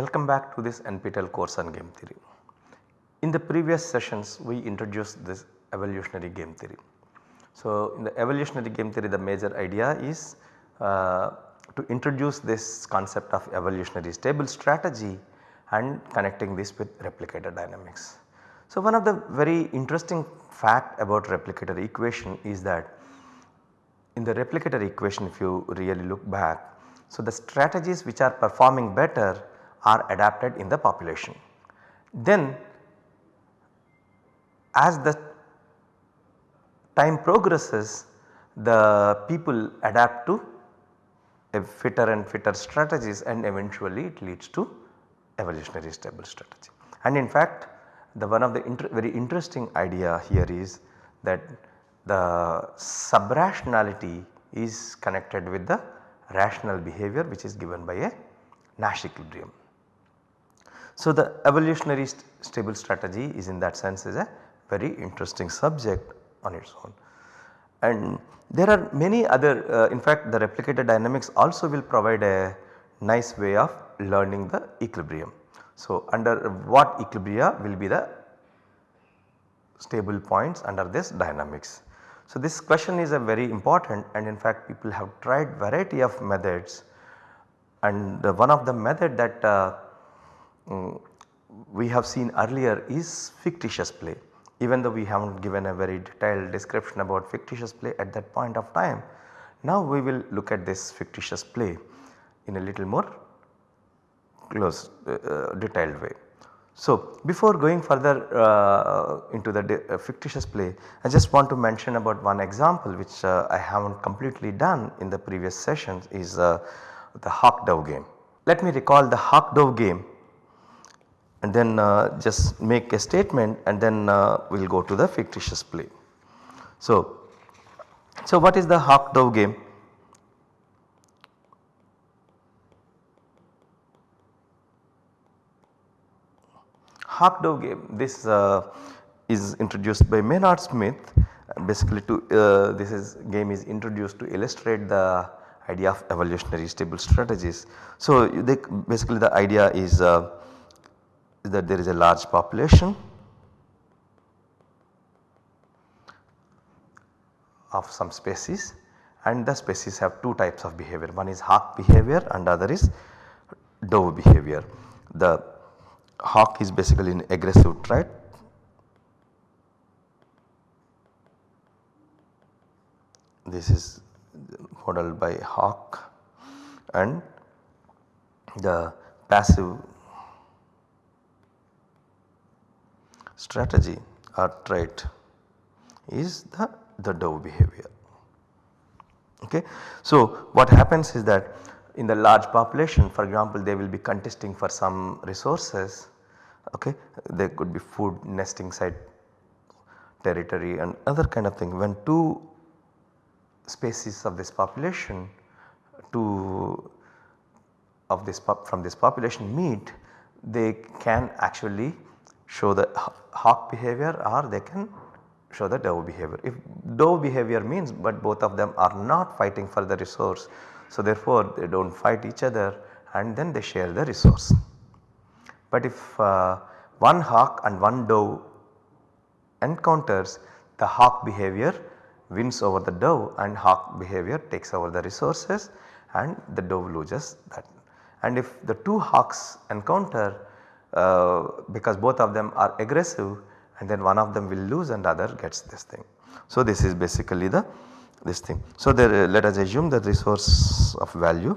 Welcome back to this NPTEL course on game theory. In the previous sessions we introduced this evolutionary game theory. So, in the evolutionary game theory the major idea is uh, to introduce this concept of evolutionary stable strategy and connecting this with replicator dynamics. So, one of the very interesting fact about replicator equation is that in the replicator equation if you really look back, so the strategies which are performing better are adapted in the population. Then as the time progresses the people adapt to a fitter and fitter strategies and eventually it leads to evolutionary stable strategy. And in fact the one of the inter very interesting idea here is that the subrationality is connected with the rational behavior which is given by a Nash equilibrium. So, the evolutionary st stable strategy is in that sense is a very interesting subject on its own. And there are many other uh, in fact the replicator dynamics also will provide a nice way of learning the equilibrium. So, under what equilibria will be the stable points under this dynamics. So, this question is a very important and in fact people have tried variety of methods and one of the method that uh, um, we have seen earlier is fictitious play even though we have not given a very detailed description about fictitious play at that point of time. Now we will look at this fictitious play in a little more close uh, uh, detailed way. So, before going further uh, into the uh, fictitious play I just want to mention about one example which uh, I have not completely done in the previous sessions is uh, the hawk dove game. Let me recall the hawk dove game and then just make a statement and then we will go to the fictitious play. So, so what is the hawk dove game? hawk dove game this uh, is introduced by Maynard Smith basically to uh, this is game is introduced to illustrate the idea of evolutionary stable strategies. So, they basically the idea is, uh, is that there is a large population of some species and the species have two types of behavior one is hawk behavior and other is dove behavior. The hawk is basically an aggressive trait. This is modeled by hawk and the passive strategy or trait is the, the dove behavior. Okay. So, what happens is that in the large population for example they will be contesting for some resources okay there could be food nesting site territory and other kind of thing when two species of this population two of this from this population meet they can actually show the hawk behavior or they can show the dove behavior. If dove behavior means but both of them are not fighting for the resource so therefore they do not fight each other and then they share the resource. But if uh, one hawk and one dove encounters the hawk behavior wins over the dove and hawk behavior takes over the resources and the dove loses that. And if the two hawks encounter uh, because both of them are aggressive and then one of them will lose and other gets this thing. So this is basically the this thing. So there let us assume the resource of value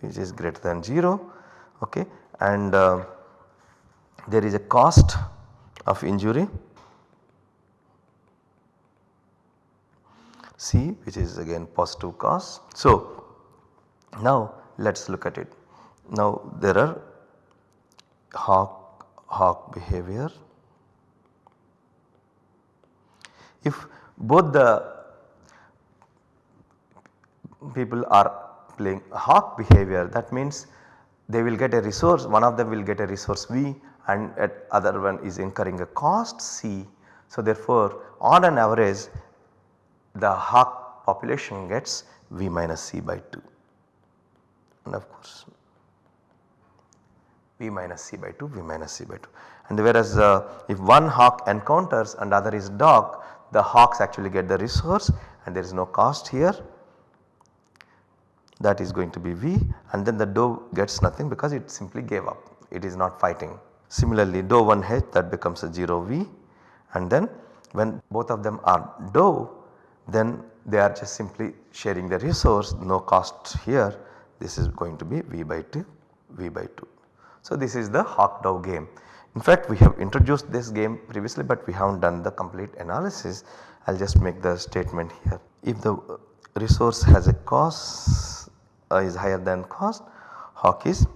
which is greater than 0 okay and uh, there is a cost of injury C which is again positive cost. So now let us look at it. Now there are hawk, hawk behavior. If both the people are playing hawk behavior that means they will get a resource one of them will get a resource V and other one is incurring a cost C. So therefore on an average the hawk population gets V minus C by 2 and of course V minus C by 2 V minus C by 2 and whereas uh, if one hawk encounters and other is dog the hawks actually get the resource and there is no cost here. That is going to be V. And then the doe gets nothing because it simply gave up. It is not fighting. Similarly doe 1 H that becomes a 0 V. And then when both of them are doe then they are just simply sharing the resource no cost here this is going to be V by 2 V by 2. So this is the hawk doe game. In fact we have introduced this game previously but we have not done the complete analysis I will just make the statement here. If the resource has a cost uh, is higher than cost hawk is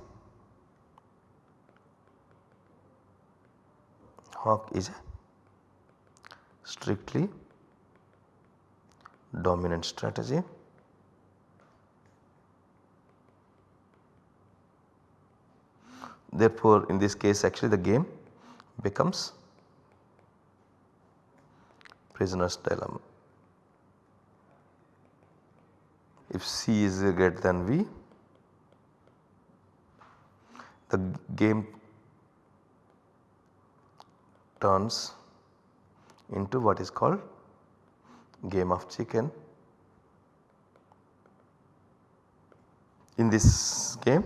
hawk is a strictly dominant strategy therefore in this case actually the game becomes prisoner's dilemma. If C is greater than V the game turns into what is called game of chicken. In this game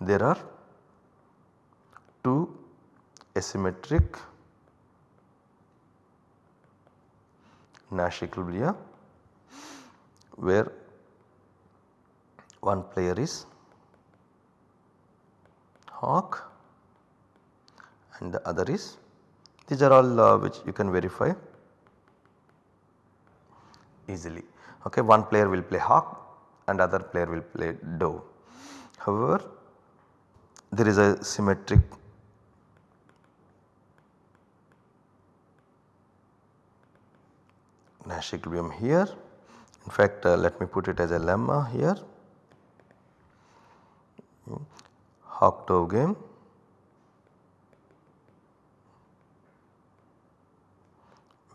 there are two asymmetric Nash equilibria where one player is hawk and the other is these are all uh, which you can verify easily. Okay, one player will play hawk and other player will play dove. However, there is a symmetric Nash equilibrium here. In fact, uh, let me put it as a lemma here. Hawk doe game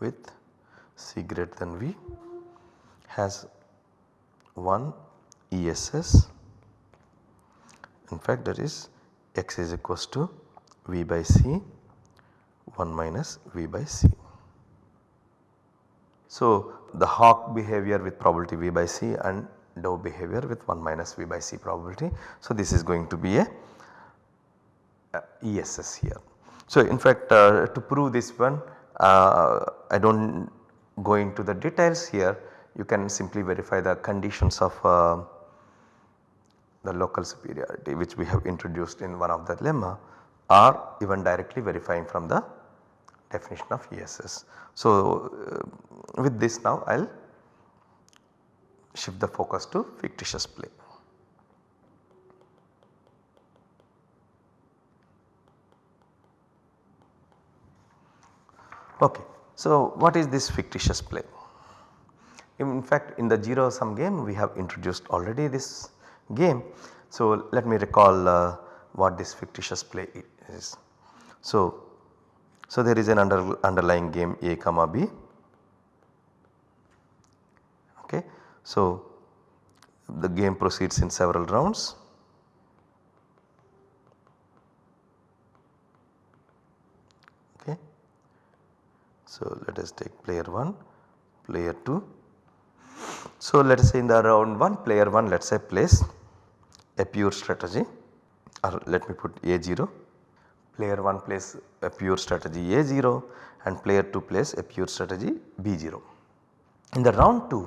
with C greater than V has one ESS in fact that is x is equals to V by C 1 minus V by C. So the hawk behavior with probability V by C and doe behavior with 1 minus V by C probability. So this is going to be a, a ESS here. So in fact uh, to prove this one uh, I do not go into the details here you can simply verify the conditions of uh, the local superiority which we have introduced in one of the lemma or even directly verifying from the definition of ESS. So uh, with this now I will shift the focus to fictitious play. Okay. So, what is this fictitious play? In fact, in the 0 sum game we have introduced already this game. So, let me recall uh, what this fictitious play is. So, so there is an under, underlying game A comma B. Okay. So, the game proceeds in several rounds Okay. So, let us take player 1, player 2. So, let us say in the round 1 player 1 let us say plays a pure strategy or let me put A0 player 1 plays a pure strategy A0 and player 2 plays a pure strategy B0. In the round 2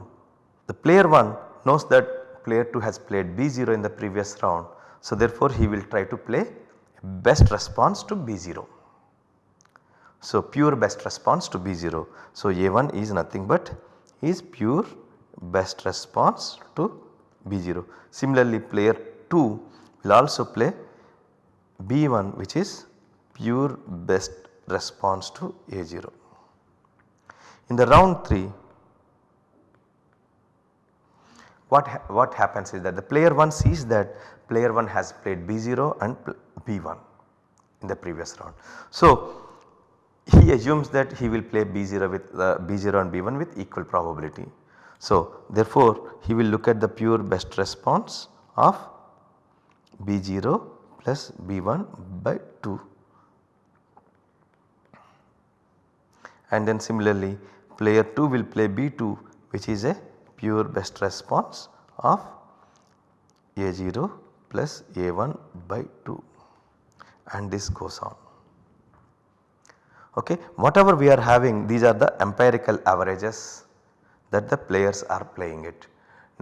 the player 1 knows that player 2 has played B0 in the previous round. So, therefore, he will try to play best response to B0. So, pure best response to B0. So, A1 is nothing but is pure best response to B0. Similarly, player 2 will also play B1 which is pure best response to A0. In the round 3 what, ha what happens is that the player 1 sees that player 1 has played B0 and B1 in the previous round. So, he assumes that he will play B0 with uh, B0 and B1 with equal probability. So therefore he will look at the pure best response of B0 plus B1 by 2 and then similarly player 2 will play B2 which is a pure best response of A0 plus A1 by 2 and this goes on. Okay. Whatever we are having these are the empirical averages that the players are playing it.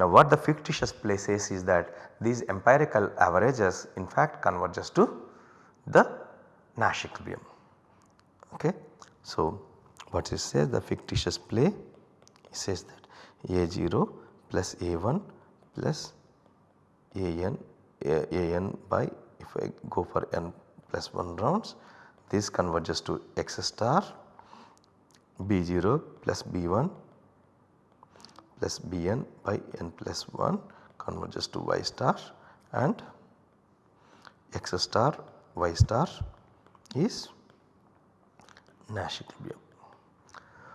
Now what the fictitious play says is that these empirical averages in fact converges to the Nash equilibrium. Okay. So what it says the fictitious play says that A0 plus A1 plus AN, AN by if I go for n plus 1 rounds this converges to x star b0 plus b1 plus bn by n plus 1 converges to y star and x star y star is Nash equilibrium.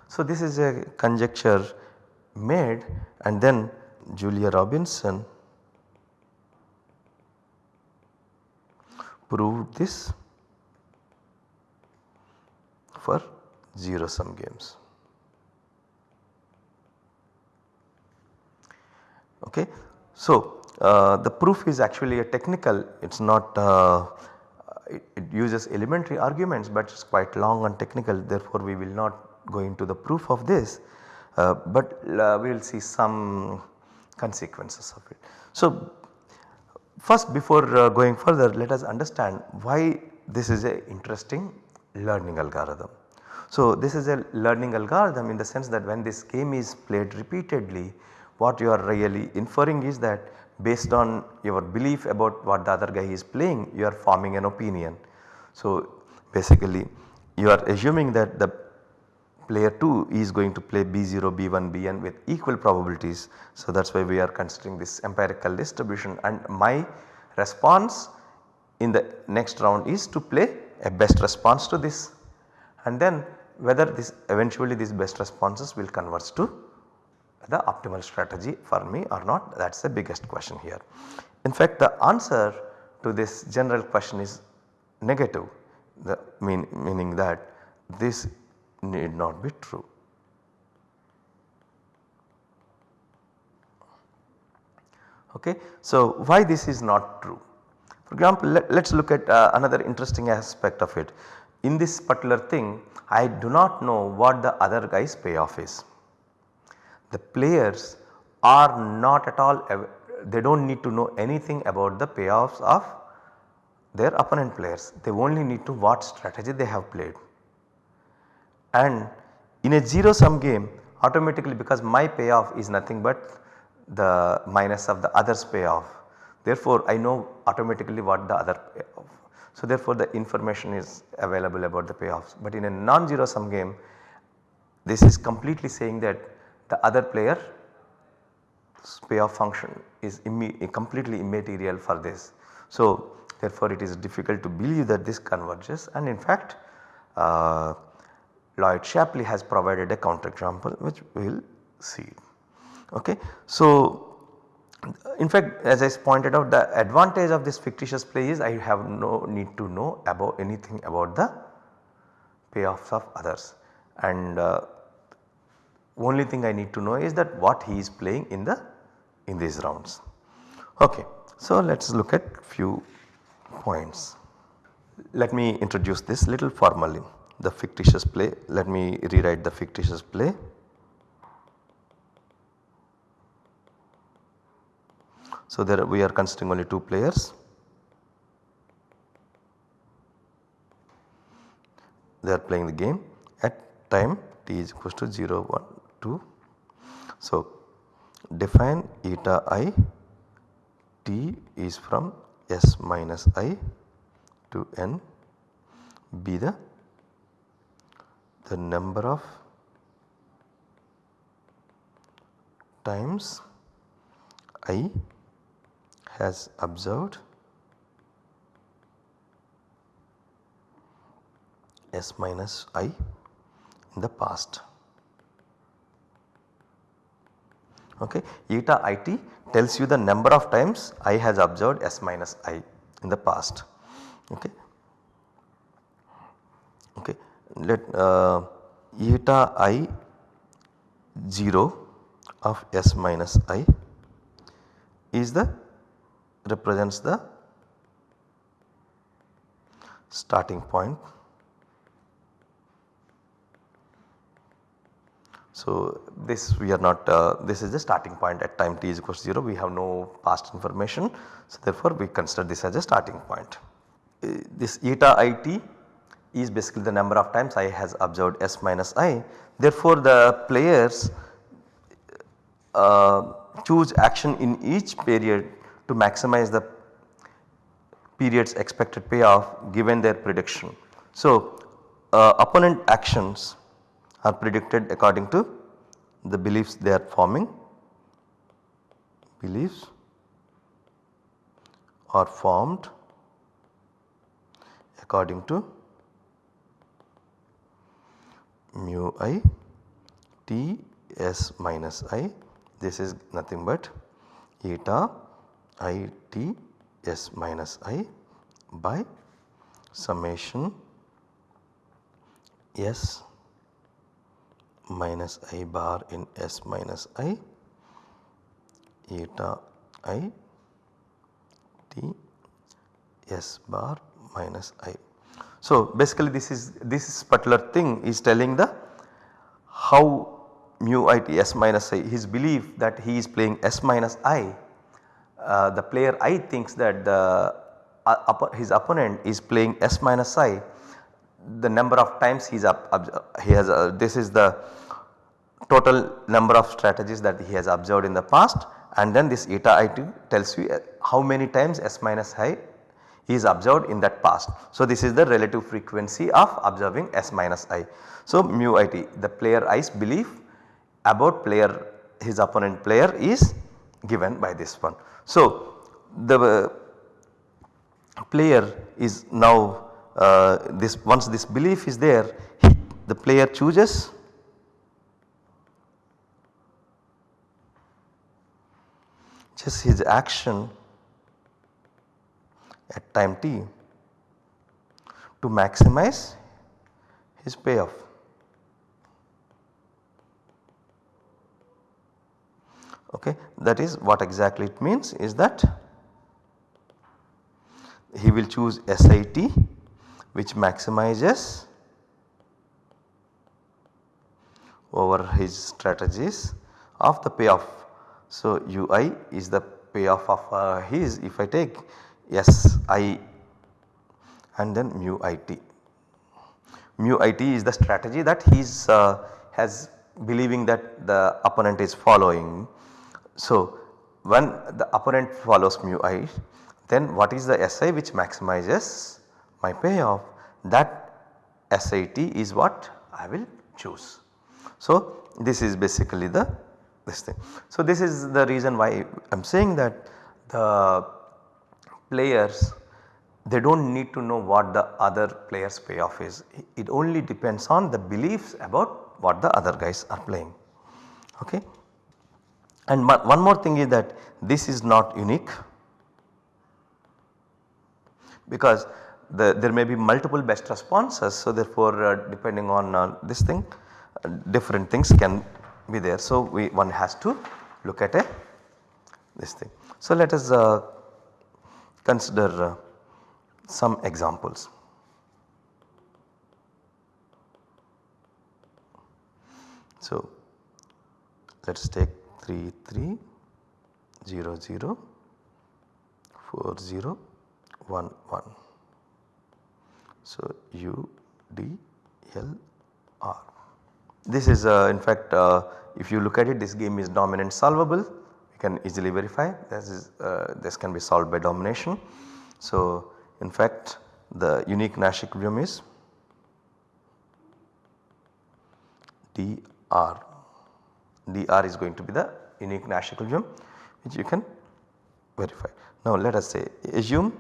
So, this is a conjecture made and then Julia Robinson proved this for 0 sum games. Okay. So, uh, the proof is actually a technical it is not uh, it, it, uses elementary arguments but it is quite long and technical therefore we will not go into the proof of this uh, but uh, we will see some consequences of it. So, first before uh, going further let us understand why this is a interesting learning algorithm. So, this is a learning algorithm in the sense that when this game is played repeatedly what you are really inferring is that based on your belief about what the other guy is playing you are forming an opinion. So, basically you are assuming that the player 2 is going to play B0, B1, Bn with equal probabilities. So, that is why we are considering this empirical distribution and my response in the next round is to play a best response to this and then whether this eventually these best responses will converge to the optimal strategy for me or not that is the biggest question here. In fact the answer to this general question is negative the mean, meaning that this need not be true. Okay. So, why this is not true? For example, let us look at uh, another interesting aspect of it. In this particular thing I do not know what the other guy's payoff is. The players are not at all they do not need to know anything about the payoffs of their opponent players they only need to what strategy they have played. And in a 0 sum game automatically because my payoff is nothing but the minus of the others payoff therefore I know automatically what the other payoff so therefore the information is available about the payoffs but in a non-zero sum game this is completely saying that the other player payoff function is completely immaterial for this. So therefore it is difficult to believe that this converges and in fact uh, Lloyd Shapley has provided a counterexample which we will see. Okay. So in fact as I pointed out the advantage of this fictitious play is I have no need to know about anything about the payoffs of others and uh, only thing I need to know is that what he is playing in the in these rounds. Okay. So let us look at few points. Let me introduce this little formally the fictitious play let me rewrite the fictitious play So, there we are considering only 2 players. They are playing the game at time t is equals to 0, 1, 2. So, define eta i t is from s minus i to n be the the number of times i has observed s minus i in the past. Okay. Eta it tells you the number of times i has observed s minus i in the past. Okay. Okay. Let uh, eta i 0 of s minus i is the represents the starting point. So, this we are not uh, this is the starting point at time t is equal to 0 we have no past information. So, therefore, we consider this as a starting point. Uh, this eta i t is basically the number of times i has observed s minus i. Therefore, the players uh, choose action in each period to maximize the period's expected payoff given their prediction. So, uh, opponent actions are predicted according to the beliefs they are forming. Beliefs are formed according to mu i t s minus i. This is nothing but eta i t s minus i by summation s minus i bar in s minus i eta i t s bar minus i. So, basically this is this particular thing is telling the how mu i t s minus i his belief that he is playing s minus i uh, the player i thinks that the uh, his opponent is playing s minus i the number of times he is up, he has uh, this is the total number of strategies that he has observed in the past and then this eta i2 tells you uh, how many times s minus i is observed in that past. So, this is the relative frequency of observing s minus i. So, mu i t the player i's belief about player his opponent player is given by this one. So, the player is now uh, Uh, this once this belief is there he, the player chooses just his action at time t to maximize his payoff. okay. That is what exactly it means is that he will choose SIT which maximizes over his strategies of the payoff. So, UI is the payoff of uh, his if I take SI and then mu IT. Mu IT is the strategy that he uh, has believing that the opponent is following so, when the opponent follows mu i then what is the SI which maximizes my payoff that SAT is what I will choose. So, this is basically the this thing. So, this is the reason why I am saying that the players they do not need to know what the other players payoff is. It only depends on the beliefs about what the other guys are playing. Okay. And one more thing is that this is not unique because the, there may be multiple best responses. So, therefore, uh, depending on uh, this thing uh, different things can be there. So, we one has to look at a this thing. So, let us uh, consider uh, some examples. So, let us take 3 3 0 0 4 0 1 1. So, U D L R. This is uh, in fact uh, if you look at it this game is dominant solvable you can easily verify this is uh, this can be solved by domination. So, in fact the unique Nash equilibrium is D R dr is going to be the unique Nash equilibrium which you can verify. Now let us say assume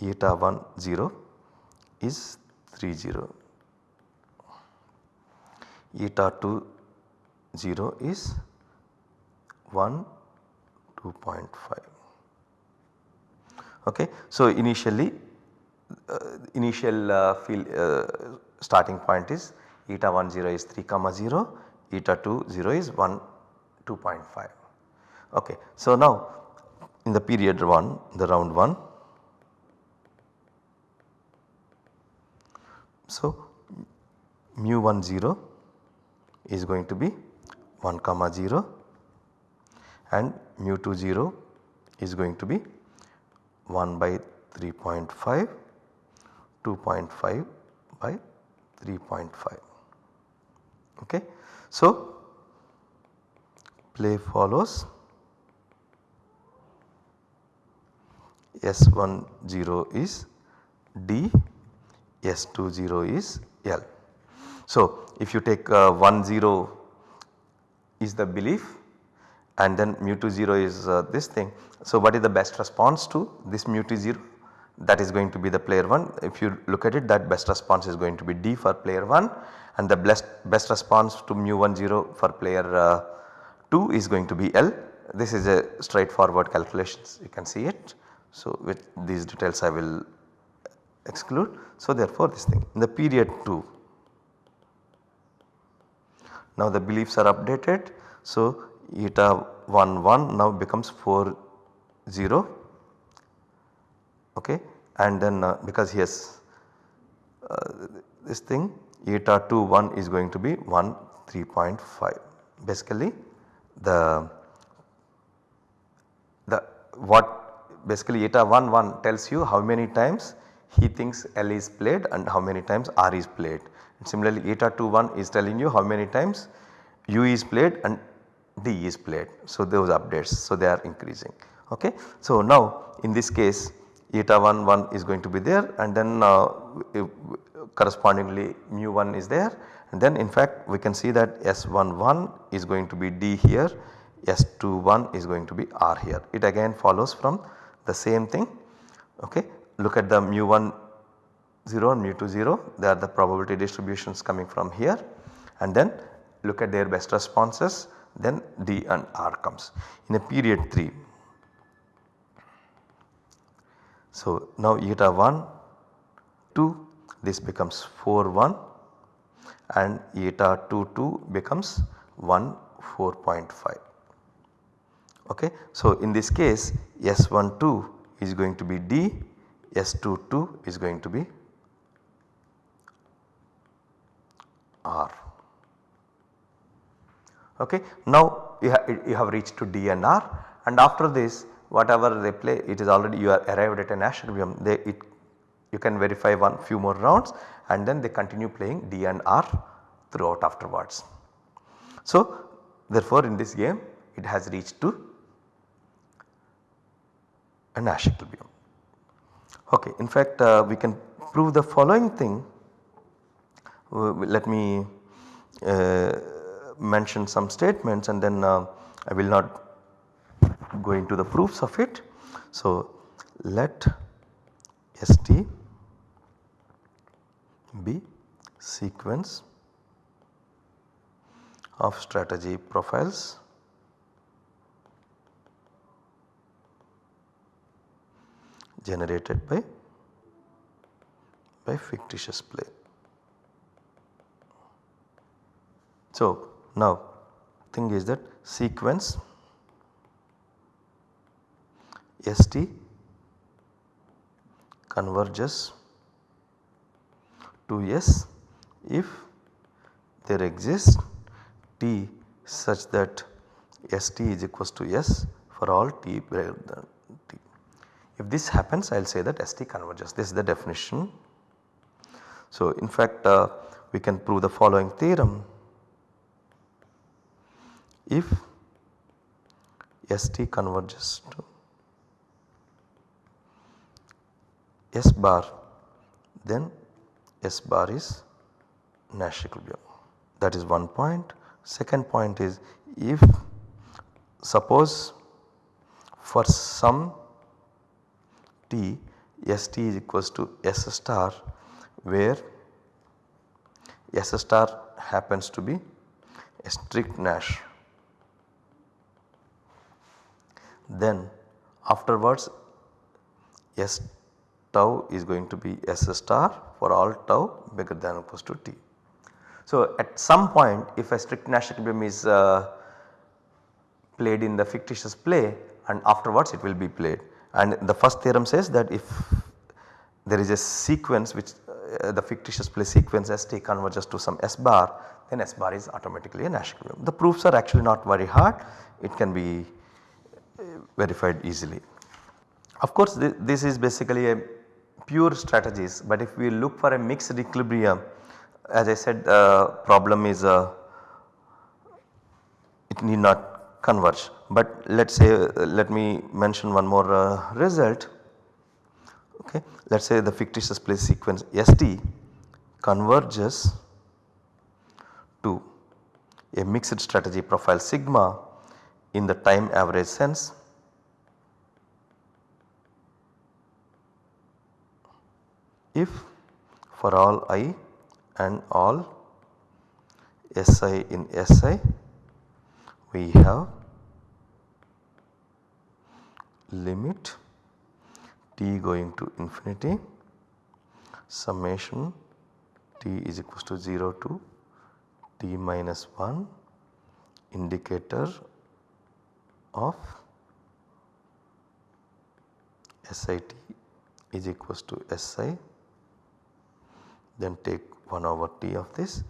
eta 1 0 is 30 eta 2 0 is 1 2.5 okay. So initially uh, initial uh, field uh, starting point is eta 1 0 is 3 comma 0 eta 2 0 is 1 2.5 okay. So now in the period 1 the round 1 so mu 1 0 is going to be 1 comma 0 and mu 2 0 is going to be 1 by 3.5 2.5 by 3.5 okay. So play follows S10 is D, S20 is L. So if you take uh, 1 0 is the belief and then mu 2 0 is uh, this thing. So what is the best response to this mu 2 0 that is going to be the player 1 if you look at it that best response is going to be D for player 1 and the best, best response to mu 1 0 for player uh, 2 is going to be L. This is a straightforward calculations you can see it. So with these details I will exclude. So therefore this thing in the period 2 now the beliefs are updated. So eta 1 1 now becomes 4 0 okay and then uh, because has uh, this thing eta 2 1 is going to be 1 3.5 basically the the what basically eta 1 1 tells you how many times he thinks L is played and how many times R is played. And similarly eta 2 1 is telling you how many times U is played and D is played. So those updates so they are increasing ok. So now in this case eta 1 1 is going to be there and then uh, correspondingly mu 1 is there and then in fact we can see that S11 is going to be D here S 2 1 is going to be R here. It again follows from the same thing okay. Look at the mu 1 0 and mu 2 0 they are the probability distributions coming from here. And then look at their best responses. Then D and R comes in a period 3. So now eta 1 2 this becomes 4 1 and eta 2 2 becomes 1 4.5 okay. So in this case S12 is going to be D, S22 is going to be R. Okay. Now you, ha you have reached to D and R and after this whatever they play it is already you are arrived at a Nash equilibrium they it you can verify one few more rounds and then they continue playing D and R throughout afterwards. So therefore in this game it has reached to a Nash equilibrium. Okay, in fact uh, we can prove the following thing. Let me uh, mention some statements and then uh, I will not go into the proofs of it. So let ST be sequence of strategy profiles generated by, by fictitious play. So now thing is that sequence ST converges to S if there exists T such that ST is equals to S for all T greater than if this happens I will say that ST converges this is the definition. So in fact uh, we can prove the following theorem if ST converges to S bar then S bar is Nash equilibrium that is one point. Second point is if suppose for some t S t is equals to S star where S star happens to be a strict Nash. Then afterwards S tau is going to be S star for all tau bigger than or equals to t. So at some point if a strict Nash equilibrium is uh, played in the fictitious play and afterwards it will be played and the first theorem says that if there is a sequence which uh, the fictitious play sequence st converges to some s bar then s bar is automatically a Nash equilibrium. The proofs are actually not very hard it can be uh, verified easily. Of course th this is basically a pure strategies but if we look for a mixed equilibrium as I said the uh, problem is uh, it need not converge but let us say let me mention one more uh, result okay. Let us say the fictitious place sequence ST converges to a mixed strategy profile sigma in the time average sense if for all i and all Si in Si we have limit t going to infinity summation t is equals to 0 to t minus 1 indicator of SIT is equals to SI then take 1 over t of this.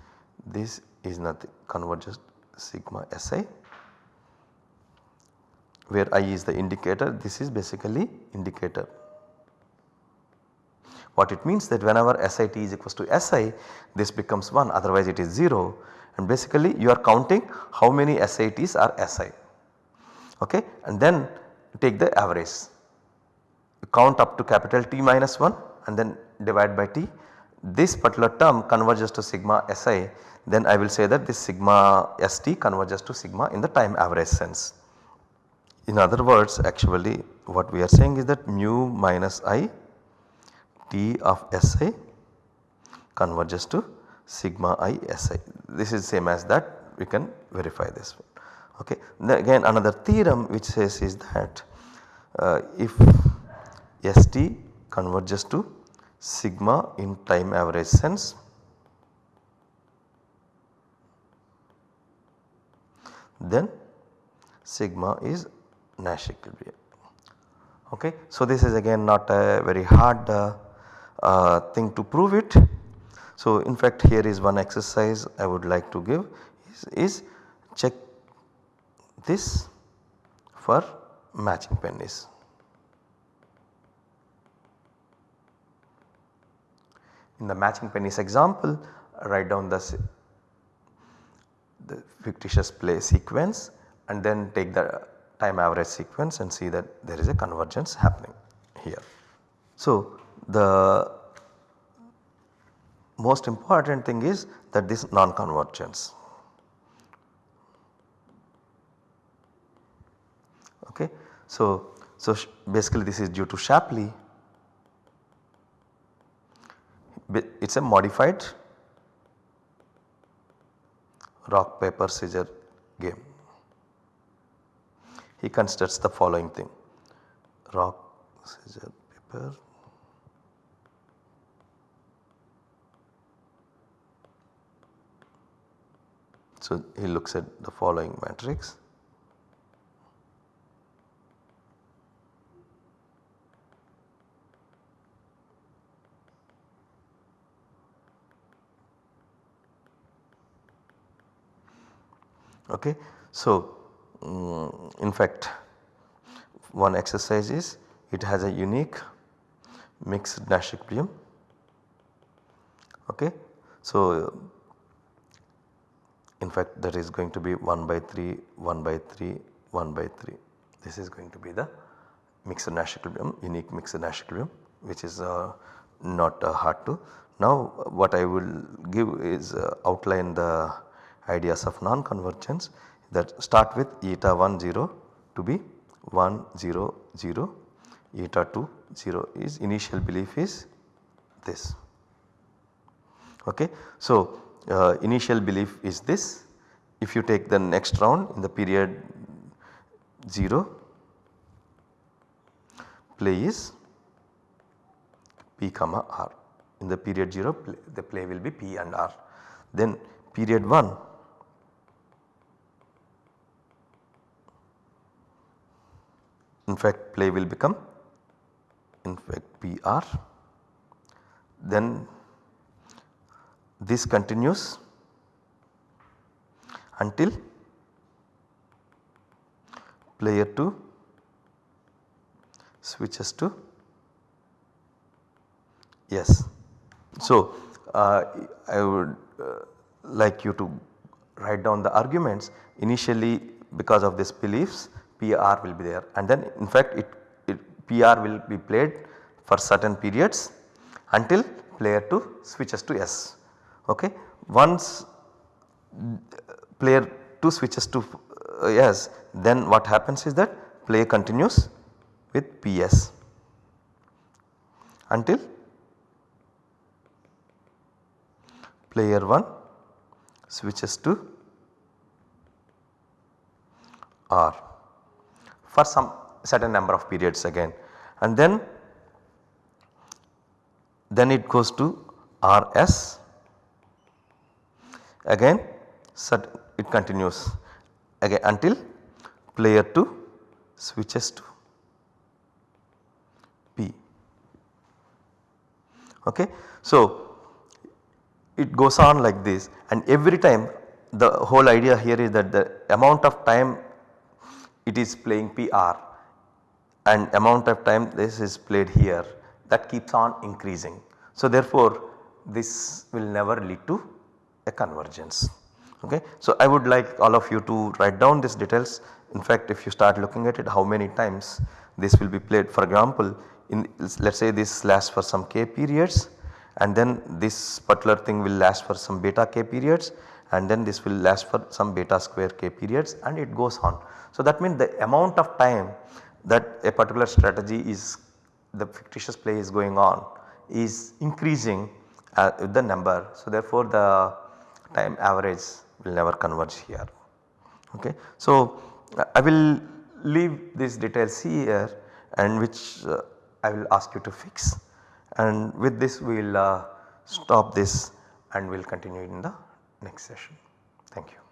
This is nothing converges sigma SI where I is the indicator this is basically indicator. What it means that whenever SIT is equals to SI this becomes 1 otherwise it is 0 and basically you are counting how many SITs are SI okay? And then take the average. You count up to capital T minus 1 and then divide by T. This particular term converges to sigma Si then I will say that this sigma St converges to sigma in the time average sense. In other words actually what we are saying is that mu minus i T of Si converges to sigma i Si. This is same as that we can verify this one. Okay. Then again another theorem which says is that uh, if St converges to sigma in time average sense then sigma is Nash equilibrium. Okay. So, this is again not a very hard uh, uh, thing to prove it. So, in fact here is one exercise I would like to give is, is check this for matching pennies. In the matching pennies example write down the, the fictitious play sequence and then take the time average sequence and see that there is a convergence happening here. So, the most important thing is that this non-convergence. Okay. So, so basically this is due to Shapley it is a modified rock paper scissor game. He considers the following thing rock scissor paper So, he looks at the following matrix. Okay. So, um, in fact one exercise is it has a unique mixed Nash equilibrium. Okay. So, in fact that is going to be 1 by 3, 1 by 3, 1 by 3. This is going to be the mixed Nash equilibrium, unique mixed Nash equilibrium which is uh, not uh, hard to. Now what I will give is uh, outline the ideas of non-convergence that start with eta 1 0 to be 1 0 0 eta 2 0 is initial belief is this Okay. So, uh, initial belief is this if you take the next round in the period 0 play is P comma R in the period 0 play, the play will be P and R. Then period 1 in fact play will become in fact PR then this continues until player 2 switches to S. So, uh, I would uh, like you to write down the arguments initially because of these beliefs PR will be there and then in fact it, it PR will be played for certain periods until player 2 switches to S. Okay. Once player 2 switches to uh, S then what happens is that play continues with PS until player 1 switches to R for some certain number of periods again and then then it goes to RS again it continues again until player 2 switches to P. Okay. So, it goes on like this and every time the whole idea here is that the amount of time it is playing PR and amount of time this is played here that keeps on increasing. So, therefore, this will never lead to a convergence. Okay. So, I would like all of you to write down these details in fact if you start looking at it how many times this will be played for example in let us say this lasts for some k periods and then this particular thing will last for some beta k periods and then this will last for some beta square k periods and it goes on. So, that means the amount of time that a particular strategy is the fictitious play is going on is increasing uh, with the number. So, therefore, the time average will never converge here. Okay. So, I will leave these details here and which uh, I will ask you to fix and with this we will uh, stop this and we will continue in the next session. Thank you.